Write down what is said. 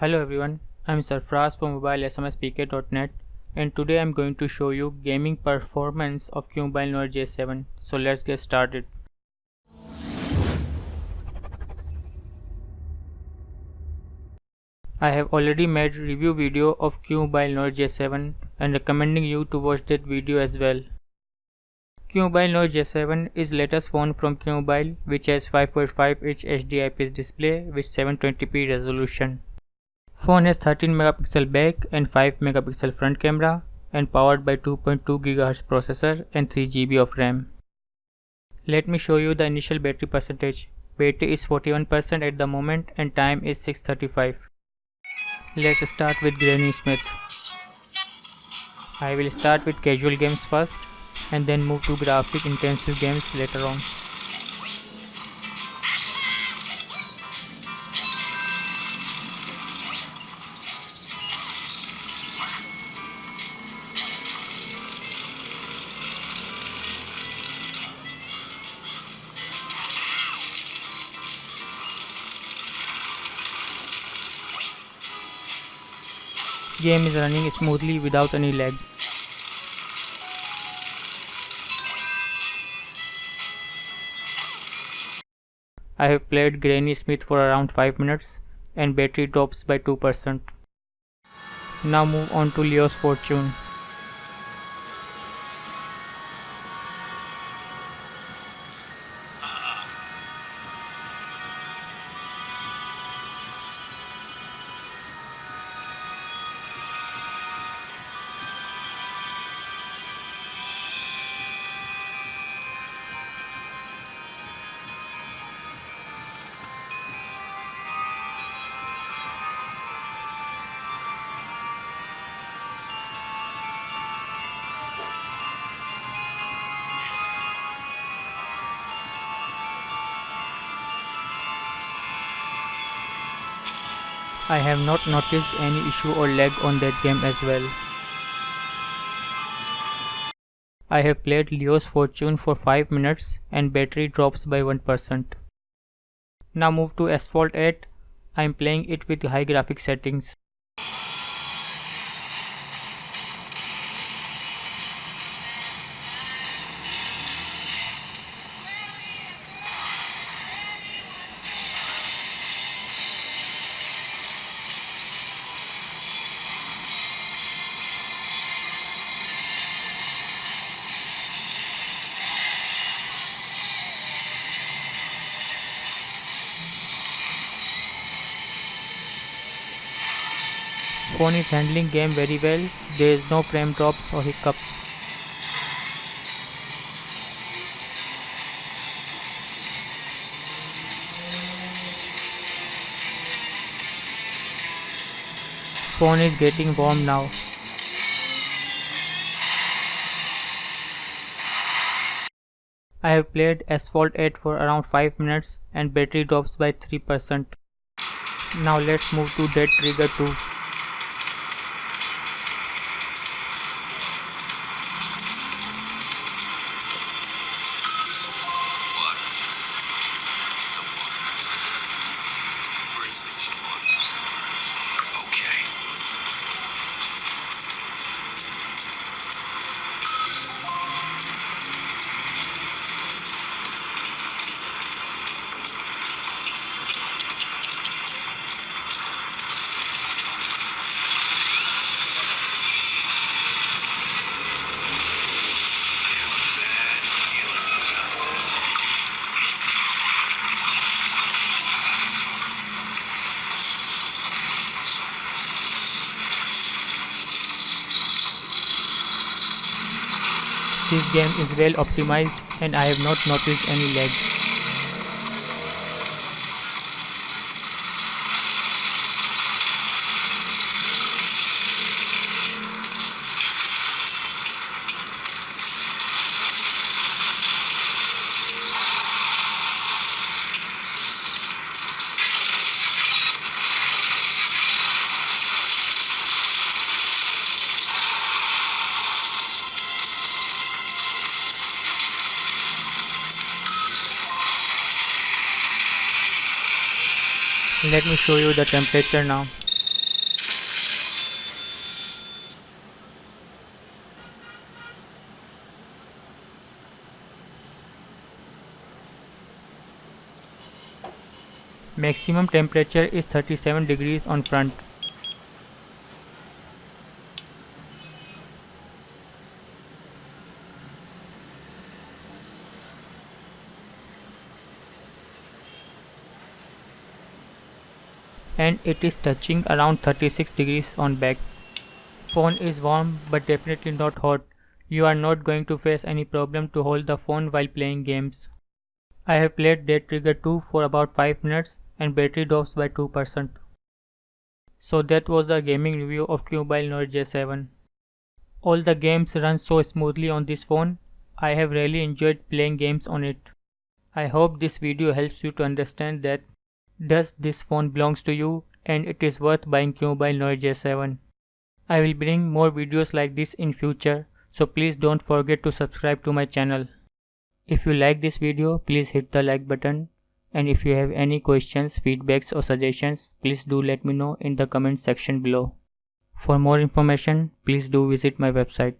Hello everyone, I'm Sarfraz from mobilesmspk.net and today I'm going to show you gaming performance of QMobile Noir J7. So let's get started. I have already made review video of QMobile Noir J7 and recommending you to watch that video as well. QMobile Noir J7 is latest phone from QMobile which has 5.5 inch HD IPS display with 720p resolution. Phone has 13 megapixel back and 5 megapixel front camera and powered by 2.2 GHz processor and 3 GB of RAM. Let me show you the initial battery percentage. Battery is 41% at the moment and time is 6.35. Let's start with Granny Smith. I will start with casual games first and then move to graphic intensive games later on. Game is running smoothly without any lag. I have played Granny Smith for around 5 minutes and battery drops by 2%. Now move on to Leo's Fortune. I have not noticed any issue or lag on that game as well. I have played Leo's Fortune for 5 minutes and battery drops by 1%. Now move to Asphalt 8. I am playing it with high graphic settings. Phone is handling game very well, there is no frame drops or hiccups. Phone is getting warm now. I have played Asphalt 8 for around 5 minutes and battery drops by 3%. Now let's move to Dead Trigger 2. This game is well optimized and I have not noticed any lag. let me show you the temperature now. Maximum temperature is 37 degrees on front. And it is touching around 36 degrees on back. Phone is warm but definitely not hot. You are not going to face any problem to hold the phone while playing games. I have played Dead Trigger 2 for about 5 minutes and battery drops by 2%. So that was the gaming review of Qmobile Note J7. All the games run so smoothly on this phone. I have really enjoyed playing games on it. I hope this video helps you to understand that does this phone belongs to you and it is worth buying Qmobile Note J7. I will bring more videos like this in future so please don't forget to subscribe to my channel. If you like this video please hit the like button and if you have any questions, feedbacks or suggestions please do let me know in the comment section below. For more information please do visit my website.